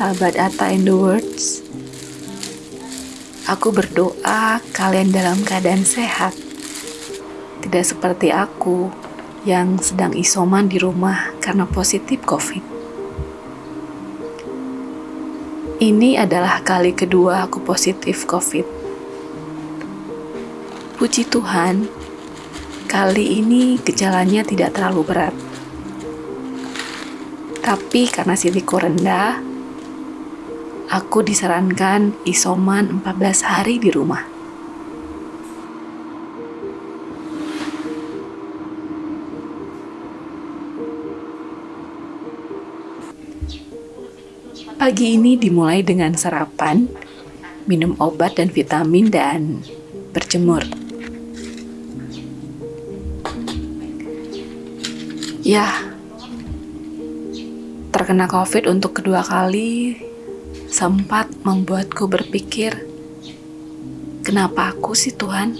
sahabat Atta in the Words. Aku berdoa kalian dalam keadaan sehat. Tidak seperti aku yang sedang isoman di rumah karena positif COVID. Ini adalah kali kedua aku positif COVID. Puji Tuhan, kali ini gejalanya tidak terlalu berat. Tapi karena siliku rendah, aku disarankan isoman 14 hari di rumah. Pagi ini dimulai dengan sarapan, minum obat dan vitamin, dan berjemur. Ya, terkena COVID untuk kedua kali sempat membuatku berpikir, kenapa aku sih Tuhan?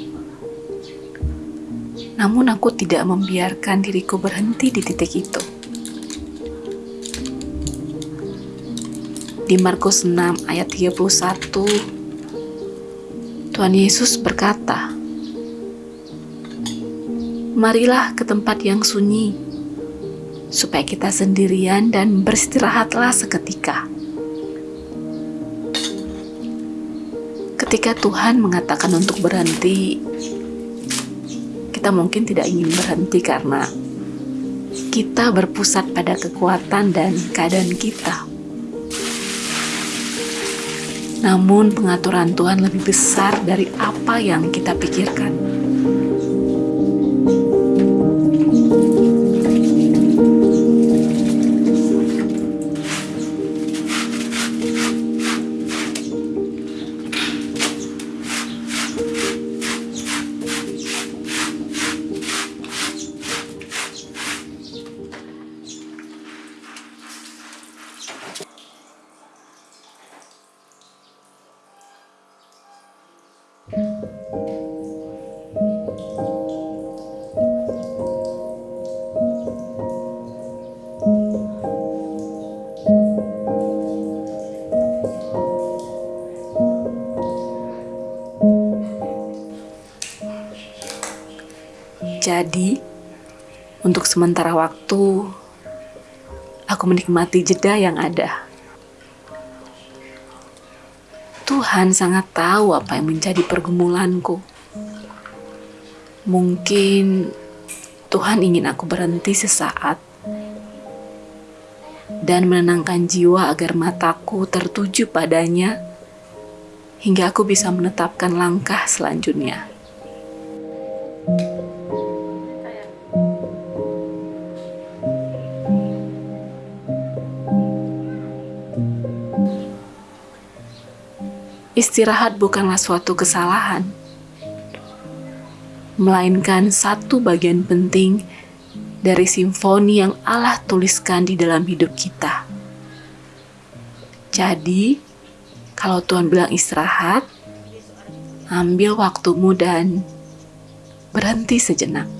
Namun aku tidak membiarkan diriku berhenti di titik itu. Di Markus 6 ayat 31, Tuhan Yesus berkata, Marilah ke tempat yang sunyi, supaya kita sendirian dan beristirahatlah seketika. Ketika Tuhan mengatakan untuk berhenti, kita mungkin tidak ingin berhenti karena kita berpusat pada kekuatan dan keadaan kita. Namun, pengaturan Tuhan lebih besar dari apa yang kita pikirkan. Jadi, untuk sementara waktu, aku menikmati jeda yang ada. Tuhan sangat tahu apa yang menjadi pergumulanku. Mungkin Tuhan ingin aku berhenti sesaat dan menenangkan jiwa agar mataku tertuju padanya hingga aku bisa menetapkan langkah selanjutnya. Istirahat bukanlah suatu kesalahan, melainkan satu bagian penting dari simfoni yang Allah tuliskan di dalam hidup kita. Jadi, Kalau Tuhan bilang istirahat, ambil waktumu dan berhenti sejenak.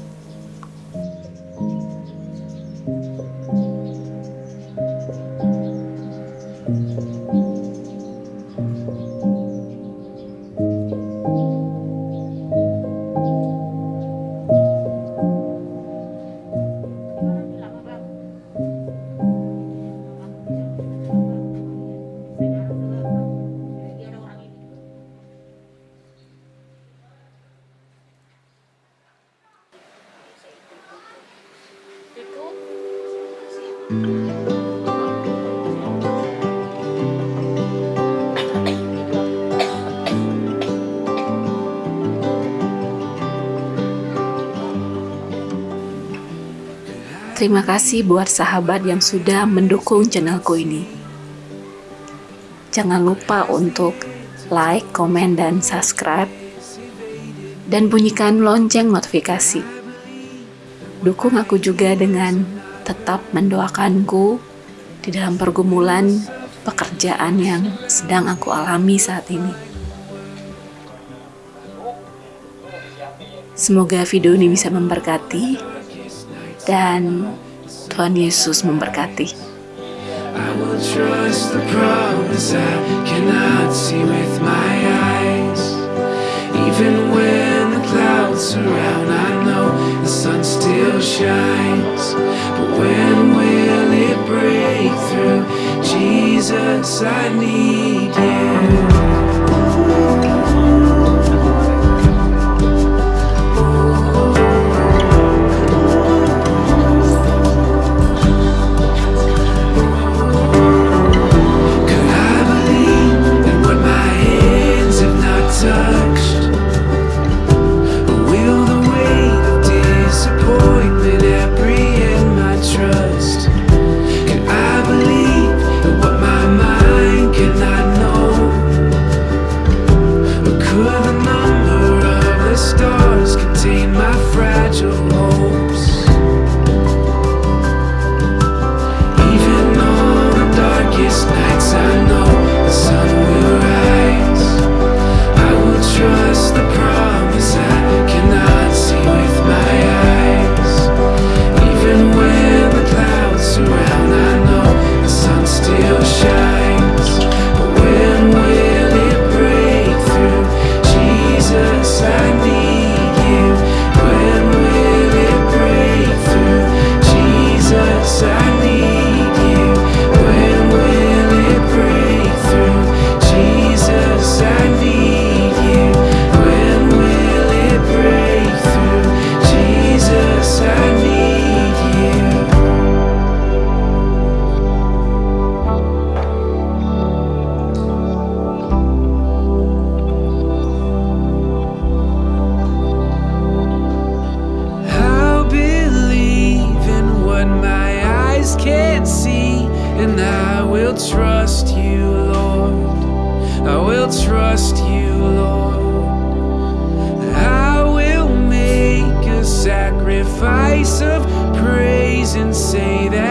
Terima kasih buat sahabat yang sudah mendukung channelku ini. Jangan lupa untuk like, komen, dan subscribe. Dan bunyikan lonceng notifikasi. Dukung aku juga dengan tetap mendoakanku di dalam pergumulan pekerjaan yang sedang aku alami saat ini. Semoga video ini bisa memberkati dan Tuhan Yesus memberkati. Even when the clouds surround, I know sun still shines. But when will it break through? Jesus, I need fragile trust you, Lord. I will trust you, Lord. I will make a sacrifice of praise and say that.